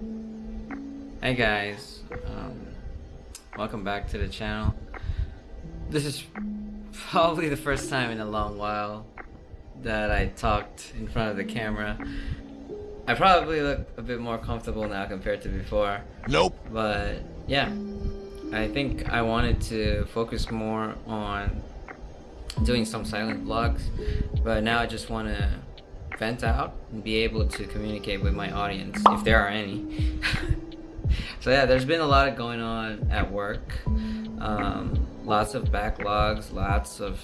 Hey guys, um, welcome back to the channel. This is probably the first time in a long while that I talked in front of the camera. I probably look a bit more comfortable now compared to before. Nope. But yeah, I think I wanted to focus more on doing some silent vlogs, but now I just want to vent out and be able to communicate with my audience, if there are any. so yeah, there's been a lot of going on at work. Um, lots of backlogs, lots of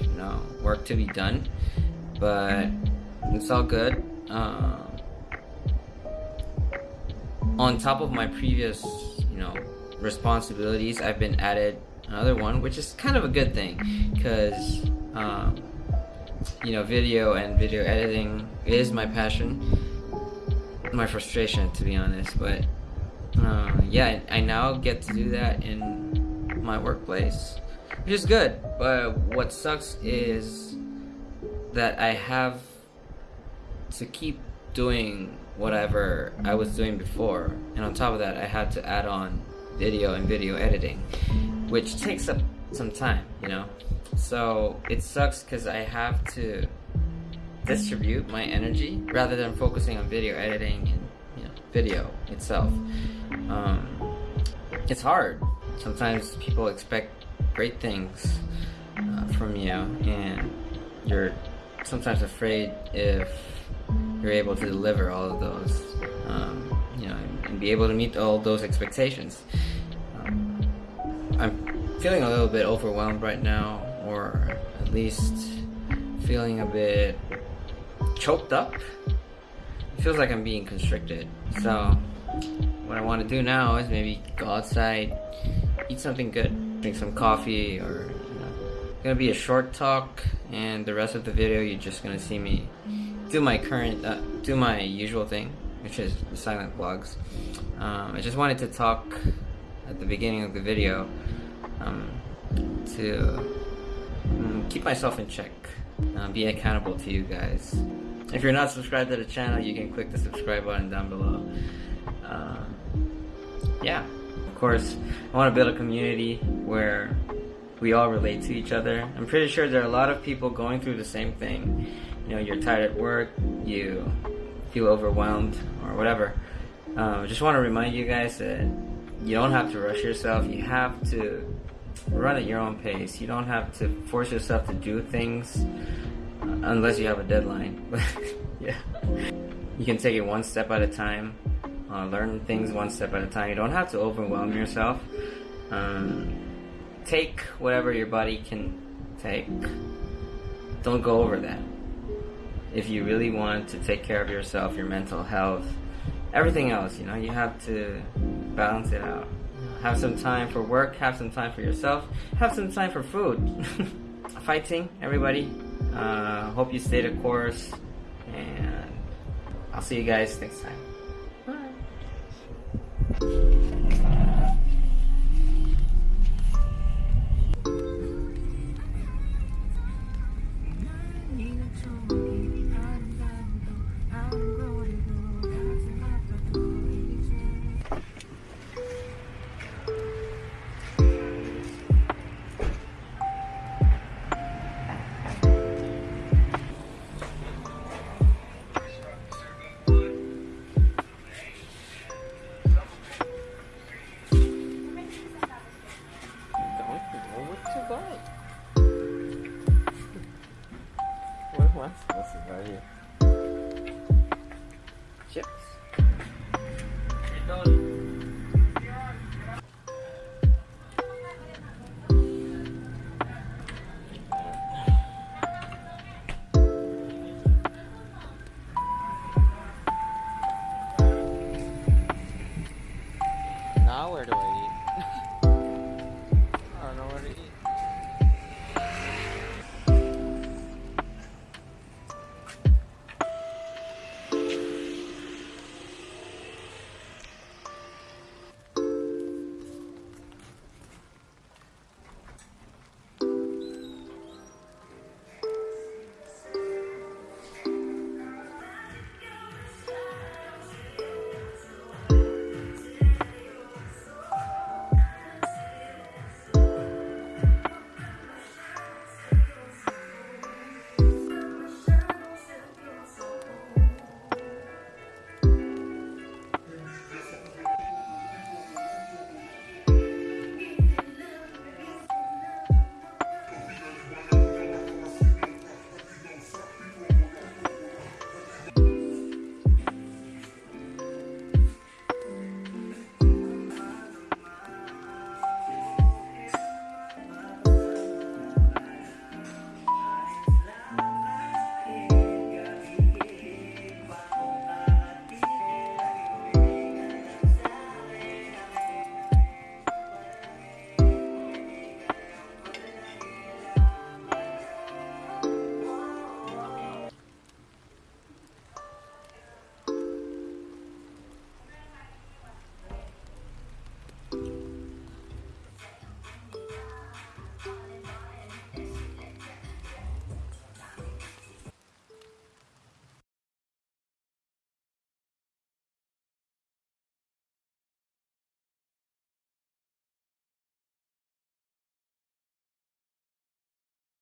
you know work to be done, but it's all good. Um, on top of my previous, you know, responsibilities, I've been added another one, which is kind of a good thing because, um, you know, video and video editing is my passion, my frustration, to be honest. But uh, yeah, I now get to do that in my workplace, which is good. But what sucks is that I have to keep doing whatever I was doing before, and on top of that, I had to add on video and video editing, which takes up some time, you know? So it sucks because I have to distribute my energy rather than focusing on video editing and you know, video itself. Um, it's hard. Sometimes people expect great things uh, from you, and you're sometimes afraid if you're able to deliver all of those, um, you know, and be able to meet all those expectations. I'm feeling a little bit overwhelmed right now, or at least feeling a bit choked up. It feels like I'm being constricted. So, what I want to do now is maybe go outside, eat something good, drink some coffee, or gonna be a short talk, and the rest of the video you're just gonna see me do my current, uh, do my usual thing, which is silent vlogs. Um, I just wanted to talk at the beginning of the video um, to myself in check, uh, be accountable to you guys. If you're not subscribed to the channel, you can click the subscribe button down below. Uh, yeah, of course, I want to build a community where we all relate to each other. I'm pretty sure there are a lot of people going through the same thing. You know, you're tired at work, you feel overwhelmed, or whatever. Um, I just want to remind you guys that you don't have to rush yourself. You have to run at your own pace. You don't have to force yourself to do things unless you have a deadline. But yeah, you can take it one step at a time. Uh, learn things one step at a time. You don't have to overwhelm yourself. Um, take whatever your body can take. Don't go over that. If you really want to take care of yourself, your mental health, everything else, you know, you have to balance it out. Have some time for work, have some time for yourself, have some time for food. Fighting, everybody. Uh, hope you stay the course, and I'll see you guys next time. What's, Chips.